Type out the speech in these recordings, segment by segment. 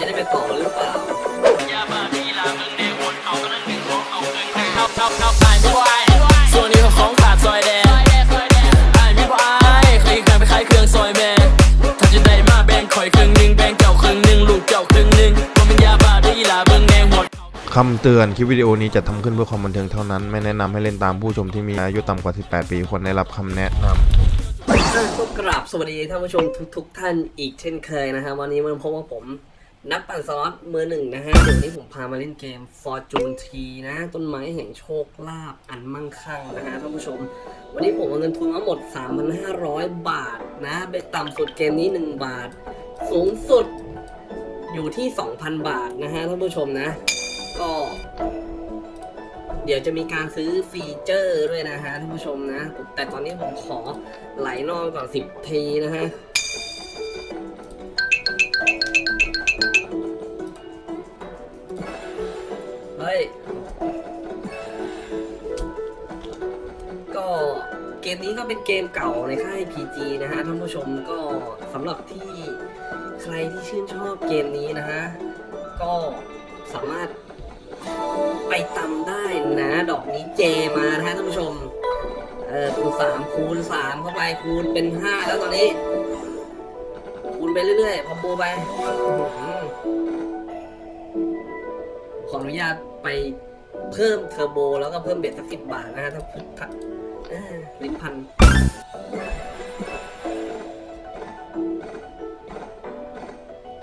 จะได้ไปต่องหรือเปล่าส่วนนี้ก็ของขาดซอยแดงไอ้ายมีบ่อายเคยเคยไปขายเครื่องซอยแม่ถ้าจะได้มาแบ่งข่อยครึ่งหนึ่งแบ่งเจ้าครึ่งหนึ่งลูกเจ้าครึ่งหนึ่งบ่แมันยาบ้าได้ลาเบิ่งแนงหัวคำเตือนคลิปวิดีโอนี้จะทำขึ้นเพื่อความบันเทิงเท่านั้น ไม่แนะนำให้เล่นตามผู้ชมที่มีอายุต่ำกว่า 18 ปีควรได้รับคำแนะนำก็กราบสวัสดีท่านผู้ชมทุกๆ ท่านอีกเช่นเคยนะครับวันนี้มันพบว่าผม นักปั่นสล็อตมือหนึ่งนะฮะเดี๋ยวนนี้ผมพามาเล่นเกม Fortune T นะ ต้นไม้แห่งโชคลาภอันมั่งคั่งนะฮะท่านผู้ชม วันนี้ผมเอาเงินทุนมาหมด 3,500 บาทนะเบ็ดต่ำสุดเกมนี้ 1 บาท สูงสุดอยู่ที่ 2,000 บาทนะฮะท่านผู้ชมนะ ก็ เดี๋ยวจะมีการซื้อฟีเจอร์ด้วยนะฮะท่านผู้ชมนะ แต่ตอนนี้ผมขอไหลนอกก่อนสิบทีนะฮะ กมนี้ก็เป็นเกมเก่าในค่าย PG นะฮะท่านผู้ชมก็สำหรับที่ใครที่ชื่นชอบเกมนี้นะฮะก็สามารถไปตำได้นะ ดอกนี้เจมานะฮะท่านผู้ชมเออคูณสามคูณสามเข้าไปคูณเป็นห้าแล้วตอนนี้ คูณไปเรื่อยๆพอโบไปขออนุญาตไปเพิ่มเทอร์โบแล้วก็เพิ่มเบ็ดสักสิบบาทนะฮะถ้า ลิ้นพัน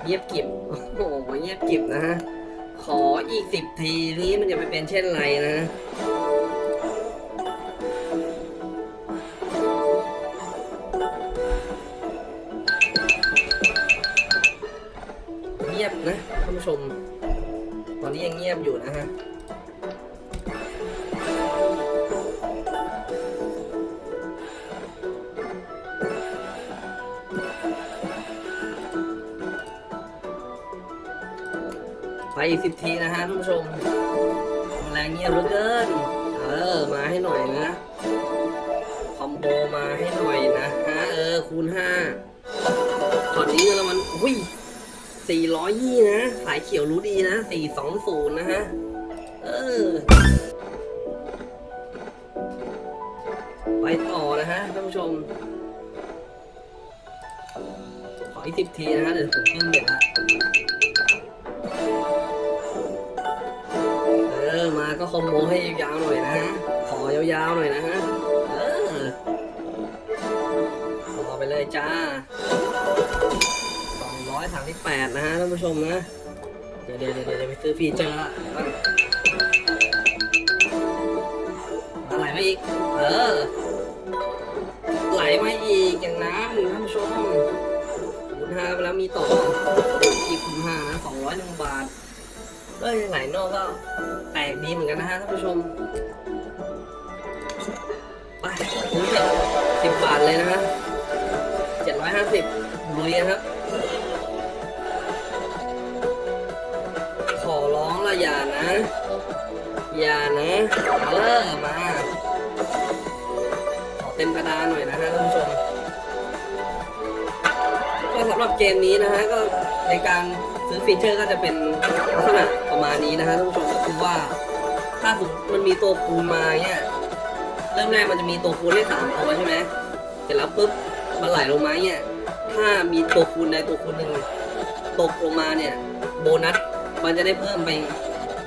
เงียบกริบโอ้โหเงียบกริบนะฮะ ขออีกสิบทีนี้มันจะไปเป็นเช่นไรนะเงียบนะท่านผู้ชม ตอนนี้ยังเงียบอยู่นะฮะ ไปอีกสิบทีนะฮะท่านผู้ชมแรงเงียบเหลือเกิน เออ มาให้หน่อยนะ คอมโบมาให้หน่อยนะฮะเออ คูณห้าตอนนี้แล้วมันอุ้ยสี่ร้อยยี่นะ สายเขียวรู้ดีนะสี่สองศูนย์นะฮะ เออ ไปต่อนะฮะท่านผู้ชม ขออีกสิบทีนะฮะเดี๋ยวผมเพิ่มเบ็ดละ ก็คอมโบให้ยาวๆหน่อยนะ ขอยาวๆหน่อยนะฮะเออต่อไปเลยจ้า238นะฮะท่านผู้ชมนะ เดี๋ยวเดี๋ยวเดี๋ยวไปซื้อฟีเจอร์ละอนมาไหลมาอีก เออไหลมาอีกอย่างนั้นท่านผู้ชมคูณห้าไปแล้วมีต่อ เอ้ยไหลนอกก็แปลกดีเหมือนกันนะฮะท่านผู้ชมไปคุ้มเลยสิบบาทเลยนะฮะเจ็ดร้อยห้าสิบลุยนะครับ ขอร้องละอย่านะ อย่านะเลิกมา ขอเต็มกระดานหน่อยนะฮะท่านผู้ชมก็สำหรับเกมนี้นะฮะก็ ในการซื้อฟีเจอร์ก็จะเป็นลักษณะประมาณนี้นะฮะท่านผู้ชมก็คือว่า ถ้าสมมติมันมีตัวคูณมาเนี่ยเริ่มแรกมันจะมีตัวคูณให้สามตัวใช่ไหมเสร็จแล้วปุ๊บมันไหลลงมาเนี่ยถ้ามีตัวคูณใดตัวคูณหนึ่งตกลงมาเนี่ยโบนัสมันจะได้เพิ่มไป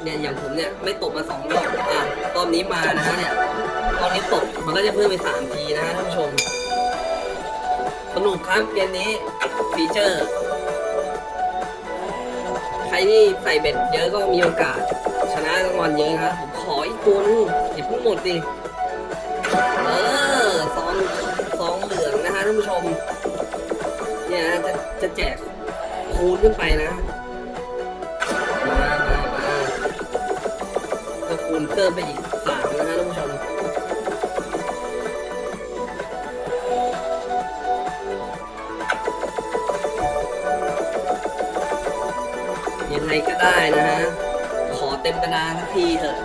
เนี่ยอย่างผมเนี่ยไม่ตกมาสองรอบอะรอบนี้มานะฮะเนี่ยรอบนี้ตกมันก็จะเพิ่มไปสามทีนะฮะท่านผู้ชมสนุกครับเกมนี้ฟีเจอร์ รที่ใส่เบ็ดเยอะก็มีโอกาส ชนะรางวัลเยอะนะครับผมขออีกตัวนึงอย่าเพิ่งหมดสิเออซองซองเหลืองนะฮะท่านผู้ชม เนี่ยนะจะจะแจกคูณขึ้นไปนะมามามาก็คูณเพิ่มไปอีกสามนะฮะท่านผู้ชม ยังไงก็ได้นะฮะ ขอเต็มบรรดานสักทีเถอะ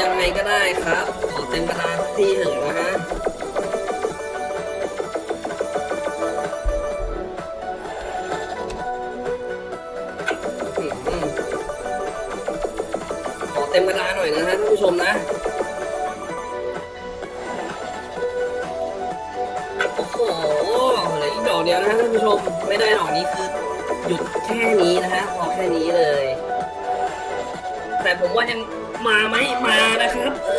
ยังไงก็ได้ครับ ขอเต็มบรรดานสักทีเถอะนะฮะขอเต็มบรรดาหน่อยนะฮะท่านผู้ชมนะโอ้โหอะไรออีกดอกเดียวนะฮะท่านผู้ชม ไม่ได้ดอกนี้คือหยุด แค่นี้นะฮะพอแค่นี้เลย แต่ผมว่ายังมาไหมมานะครับ เอ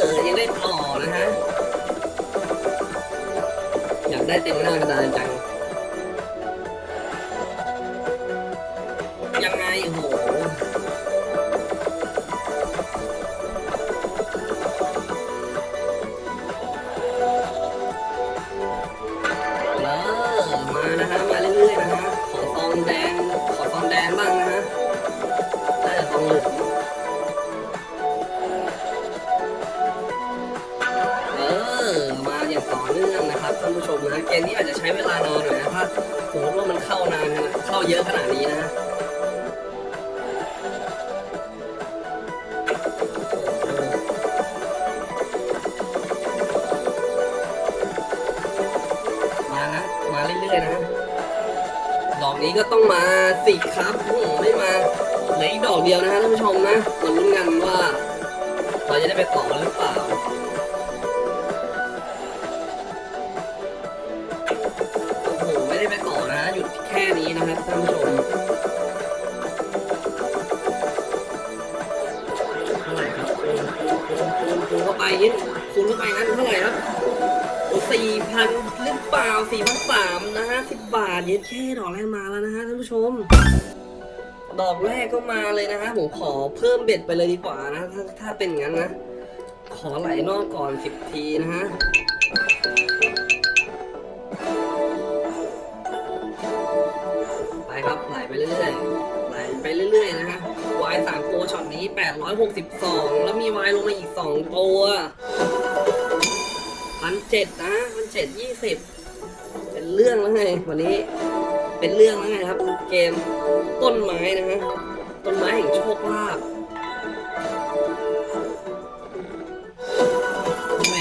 อยังได้ต่อนะฮะอยากได้เต็มหน้ากระดานจังยัง อกนี้ก็ต้องมาสิครับไม่มาเหลืออีกดอกเดียวนะฮะท่านผู้ชมนะมาลุ้นกันว่าเราจะได้ไปต่อหรือเปล่าโอ้โหไม่ได้ไปต่อนะหยุดแค่นี้นะครับท่านผู้ชมเท่าไหร่ครับคูณคูณคูณคูณเข้าไปยิดคูณเข้าไปงั้นเท่าไหร่ครับสี่พัน เปล่าสี่พันสามนะฮะสิบบาทเย็นแค่ดอกแรกมาแล้วนะฮะท่านผู้ชม ดอกแรกก็มาเลยนะฮะผมขอเพิ่มเบ็ดไปเลยดีกว่านะถ้าถ้าเป็นงั้นนะ ขอไหลนอกก่อนสิบทีนะฮะไปครับไหลไปเรื่อยๆไหลไปเรื่อยๆนะฮะวายสามตัวช็อตนี้แปดร้อยหกสิบสองแล้วมีวายลงมาอีกสองตัวพันเจ็ดนะพันเจ็ดยี่สิบ เป็นเรื่องแล้วไงวันนี้เป็นเรื่องแล้วไงครับ เกมต้นไม้นะฮะต้นไม้แห่งโชคลาภไม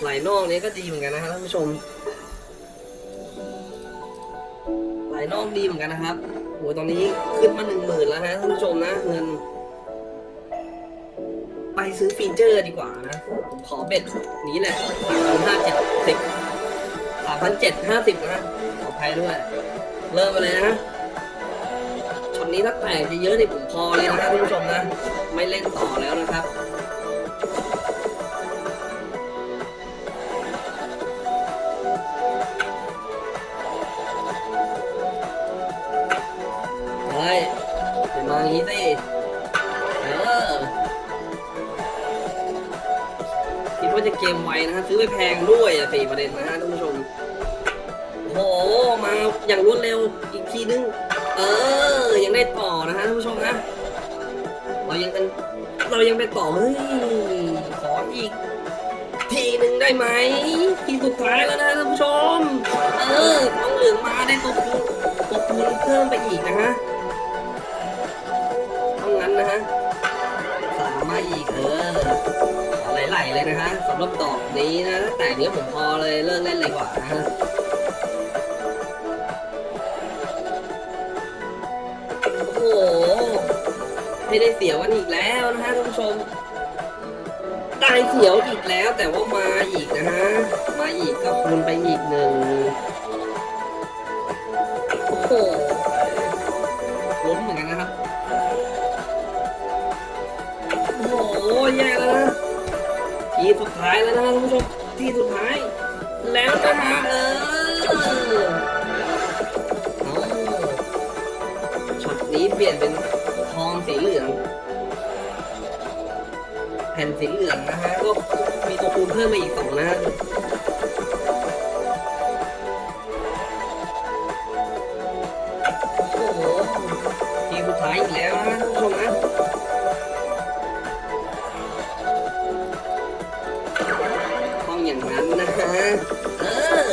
ไหลนอกนี้ก็ดีเหมือนกันนะฮะท่านผู้ชมไหลนอกดีเหมือนกันนะครับโหตอนนี้ขึ้นมาหนึ่งหมื่นแล้วฮะท่านผู้ชมนะเงินไปซื้อ feature ดีกว่านะผมขอ bet นี้แหละสามพันห้าเจ็ดสิบ สามพันเจ็ดห้าสิบนะขออภัยด้วย เริ่มไปเลยนะช็อตนี้ถ้าแตกจะเยอะนี่ผมพอเลยนะครับท่านผู้ชมนะ ไม่เล่นต่อแล้วนะครับเฮ้ยเป็นมาอย่างนี้สิเออคิดว่าจะเกมไวนะฮะซื้อไปแพงด้วยสี่ประเด็นนะฮะ อย่างรวดเร็วอีกทีนึง เออ ยังได้ต่อนะฮะท่านผู้ชมนะเรายังกันเรายังไปต่อเฮ้ยขออีก ทีหนึ่งได้ไหมทีสุดท้ายแล้วนะท่านผู้ชม เออทองเหลืองมาได้ตัวคูณตัวคูณเพิ่มไปอีกนะฮะต้องงั้นนะฮะสามมาอีกเออเอาไหลๆเลยนะฮะสำหรับดอนี้นะแต่เนี้ยผมพอเลยเลิกเล่นเลยกว่านะฮะ ไม่ได้เสียวกันอีกแล้วนะฮะท่านผู้ชมได้เสียวอีกแล้ว แต่ว่ามาอีกนะฮะมาอีกก็คูณไปอีกหนึ่งโอ้โหล้นเหมือนกันนะครับโอ้โหแย่แล้วนะทีสุดท้ายแล้วนะท่านผู้ชมทีสุดท้าย แล้วนะฮะเออเอาช็อตนี้เปลี่ยนเป็น ทองสีเหลือง แผ่นสีเหลืองนะฮะก็มีตัวคูณเพิ่มมาอีกสองนะโอ้โหทีสุดท้ายอีกแล้วนะท่านผู้ชมนะต้องอย่างนั้นนะฮะเออ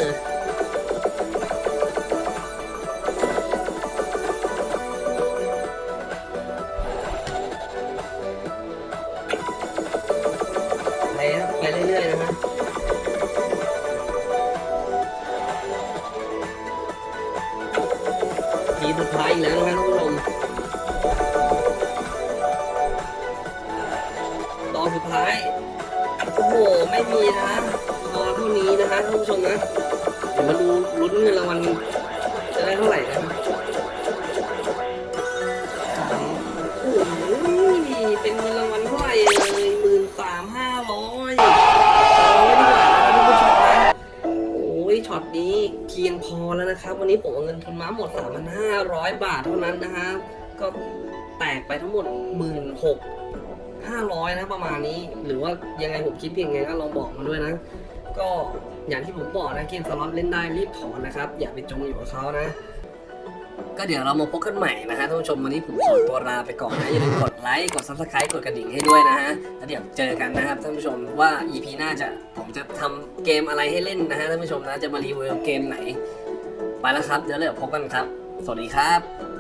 ทีสุดท้ายอีกแล้วนะครับท่านผู้ชมท้าย โอ้โห ไม่มีนะพอเท่านี้นะฮะท่านผู้ชมนะ เดี๋ยวมาดูลุ้นเงินรางวัลจะได้เท่าไหร่นะ นะครับ วันนี้ผมเอาเงินทุนม้าหมด 3,500 บาทเท่านั้นนะฮะก็แตกไปทั้งหมดหมื่นหกห้าร้อยนะประมาณนี้ หรือว่ายังไงผมคิดเพียงไงก็ลองบอกมาด้วยนะ ก็อย่างที่ผมบอกนะเกมสล็อตเล่นได้รีบถอนนะครับ อย่าไปจมอยู่กับเขานะก็เดี๋ยวเรามาพบกันใหม่นะฮะท่านผู้ชมวันนี้ผมขอตัวลาไปก่อนนะอย่าลืมกดไลค์กด subscribe กดกระดิ่งให้ด้วยนะฮะแล้วเดี๋ยวเจอกันนะครับท่านผู้ชมว่า EP หน้าจะผมจะทำเกมอะไรให้เล่นนะฮะท่านผู้ชมนะจะมารีวิวเกมไหน ไปแล้วครับ เดี๋ยวเราพบกันครับ สวัสดีครับ